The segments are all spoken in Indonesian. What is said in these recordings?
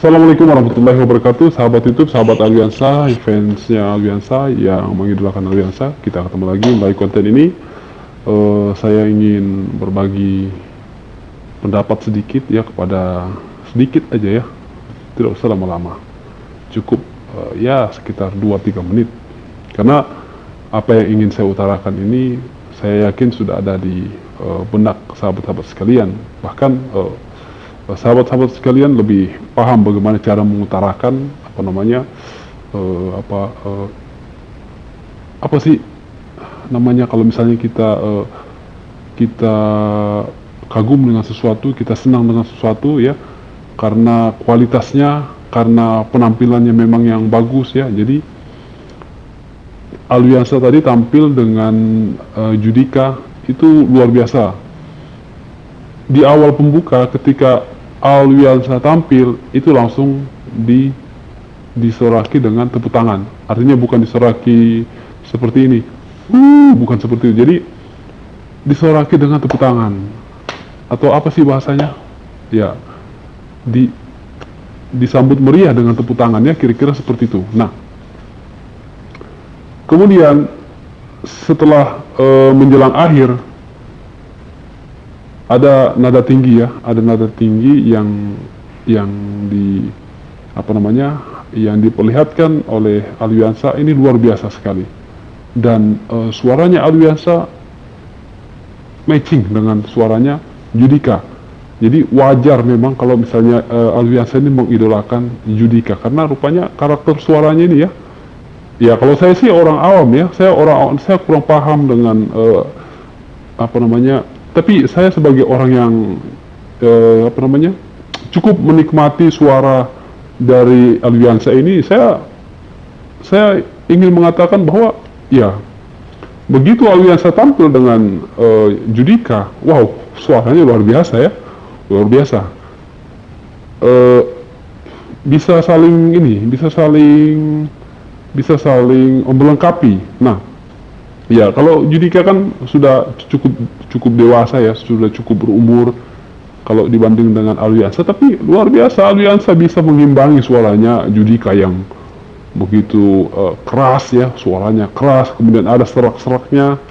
Assalamualaikum warahmatullahi wabarakatuh, sahabat YouTube, sahabat Aliansa, fansnya Aliansa yang mengidolakan Aliansa. Kita ketemu lagi melalui konten ini. Uh, saya ingin berbagi pendapat sedikit ya kepada sedikit aja ya, tidak usah lama-lama, cukup uh, ya sekitar 2-3 menit. Karena apa yang ingin saya utarakan ini, saya yakin sudah ada di uh, benak sahabat-sahabat sekalian. Bahkan uh, sahabat-sahabat sekalian lebih paham bagaimana cara mengutarakan apa namanya uh, apa uh, apa sih namanya kalau misalnya kita uh, kita kagum dengan sesuatu, kita senang dengan sesuatu ya karena kualitasnya, karena penampilannya memang yang bagus ya. Jadi Alwiansa tadi tampil dengan uh, Judika itu luar biasa. Di awal pembuka ketika Alwiansa tampil itu langsung di disoraki dengan tepuk tangan. Artinya bukan disoraki seperti ini. Uh, bukan seperti itu. Jadi disoraki dengan tepuk tangan. Atau apa sih bahasanya? Ya. Di disambut meriah dengan tepuk tangannya kira-kira seperti itu. Nah, kemudian setelah uh, menjelang akhir ada nada tinggi ya, ada nada tinggi yang yang di apa namanya yang diperlihatkan oleh Aliansa ini luar biasa sekali. Dan uh, suaranya Aliansa matching dengan suaranya Judika. Jadi wajar memang kalau misalnya uh, Aliansa ini mengidolakan Judika. Karena rupanya karakter suaranya ini ya. Ya kalau saya sih orang awam ya. Saya orang saya kurang paham dengan uh, apa namanya tapi saya sebagai orang yang eh, apa namanya cukup menikmati suara dari Aliansa ini, saya saya ingin mengatakan bahwa ya begitu Aliansa tampil dengan eh, Judika, wow suaranya luar biasa ya, luar biasa. Eh, bisa saling ini, bisa saling bisa saling melengkapi. Nah, Ya, kalau Judika kan sudah cukup cukup dewasa ya, sudah cukup berumur kalau dibanding dengan Aliansa, tapi luar biasa Aliansa bisa mengimbangi suaranya Judika yang begitu uh, keras ya, suaranya keras, kemudian ada serak-seraknya,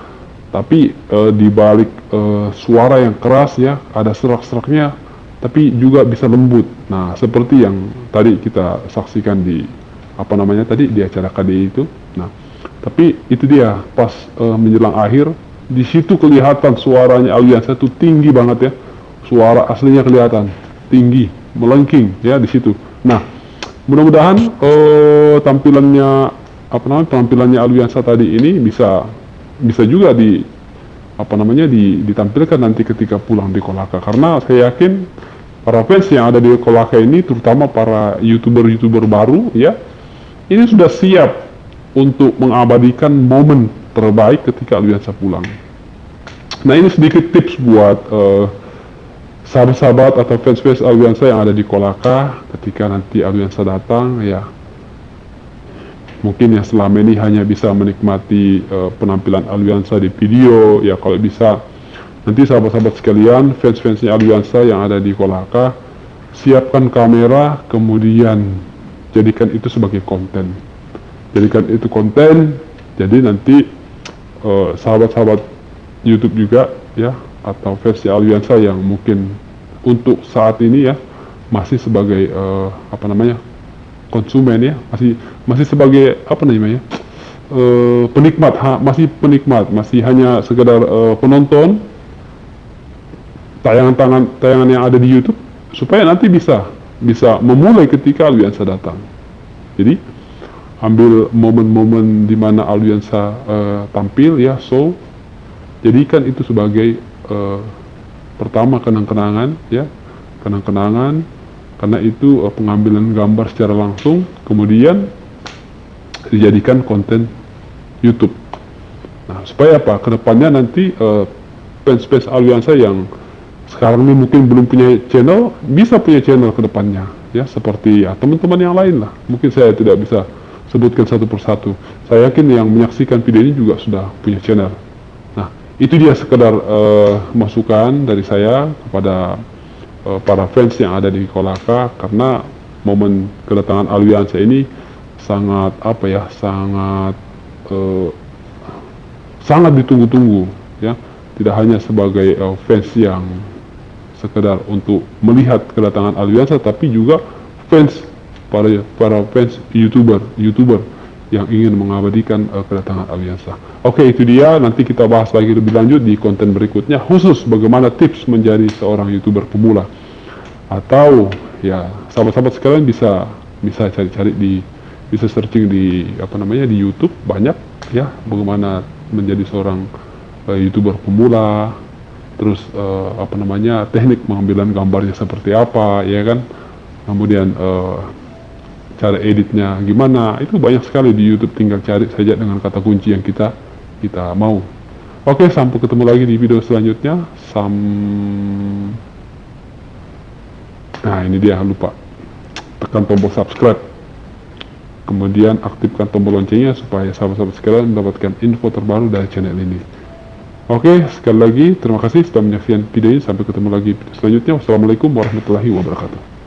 tapi uh, di balik uh, suara yang keras ya, ada serak-seraknya, tapi juga bisa lembut. Nah, seperti yang tadi kita saksikan di apa namanya tadi di acara KDI itu. Nah, tapi itu dia pas uh, menjelang akhir di situ kelihatan suaranya Aliansa itu tinggi banget ya. Suara aslinya kelihatan tinggi, melengking ya di situ. Nah, mudah-mudahan uh, tampilannya apa namanya tampilannya Aliansa tadi ini bisa bisa juga di apa namanya di, ditampilkan nanti ketika pulang di Kolaka karena saya yakin para fans yang ada di Kolaka ini terutama para youtuber-youtuber baru ya ini sudah siap untuk mengabadikan momen terbaik ketika Aliansa pulang. Nah ini sedikit tips buat uh, sahabat-sahabat atau fans-fans Aliansa yang ada di Kolaka ketika nanti Aliansa datang ya. Mungkin yang selama ini hanya bisa menikmati uh, penampilan Aliansa di video ya kalau bisa. Nanti sahabat-sahabat sekalian fans-fansnya Aliansa yang ada di Kolaka siapkan kamera kemudian jadikan itu sebagai konten jadikan itu konten jadi nanti eh, sahabat-sahabat uh, YouTube juga ya atau versi Aliansa yang mungkin untuk saat ini ya masih sebagai uh, apa namanya konsumen ya masih masih sebagai apa namanya uh, penikmat ha, masih penikmat masih hanya sekedar uh, penonton tayangan tangan tayangan yang ada di YouTube supaya nanti bisa bisa memulai ketika Aliansa datang. Jadi ambil momen-momen di mana Aliansa uh, tampil ya so jadikan itu sebagai uh, pertama kenang-kenangan ya kenang-kenangan karena itu uh, pengambilan gambar secara langsung kemudian dijadikan konten YouTube. Nah supaya apa? Ke depannya nanti uh, fans-fans Aliansa yang sekarang ini mungkin belum punya channel bisa punya channel ke depannya ya seperti ya teman-teman yang lain lah. Mungkin saya tidak bisa sebutkan satu persatu. Saya yakin yang menyaksikan video ini juga sudah punya channel. Nah, itu dia sekedar uh, masukan dari saya kepada uh, para fans yang ada di Kolaka karena momen kedatangan Aliansa ini sangat apa ya sangat uh, sangat ditunggu-tunggu ya tidak hanya sebagai uh, fans yang sekedar untuk melihat kedatangan Aliansa tapi juga fans para para fans youtuber youtuber yang ingin mengabadikan uh, kedatangan Aliansa. Oke itu dia. Nanti kita bahas lagi lebih lanjut di konten berikutnya khusus bagaimana tips menjadi seorang youtuber pemula. Atau ya sahabat-sahabat sekalian bisa bisa cari-cari di bisa searching di apa namanya di YouTube. Banyak ya bagaimana menjadi seorang uh, youtuber pemula. Terus uh, apa namanya teknik pengambilan gambarnya seperti apa ya kan? Kemudian uh, cara editnya. Gimana? Itu banyak sekali di YouTube tinggal cari saja dengan kata kunci yang kita kita mau. Oke sampai ketemu lagi di video selanjutnya. Sam nah ini dia lupa. Tekan tombol subscribe. Kemudian aktifkan tombol loncengnya supaya sahabat-sahabat sekalian mendapatkan info terbaru dari channel ini. Oke sekali lagi terima kasih sudah menyaksikan video ini. Sampai ketemu lagi selanjutnya. Wassalamualaikum warahmatullahi wabarakatuh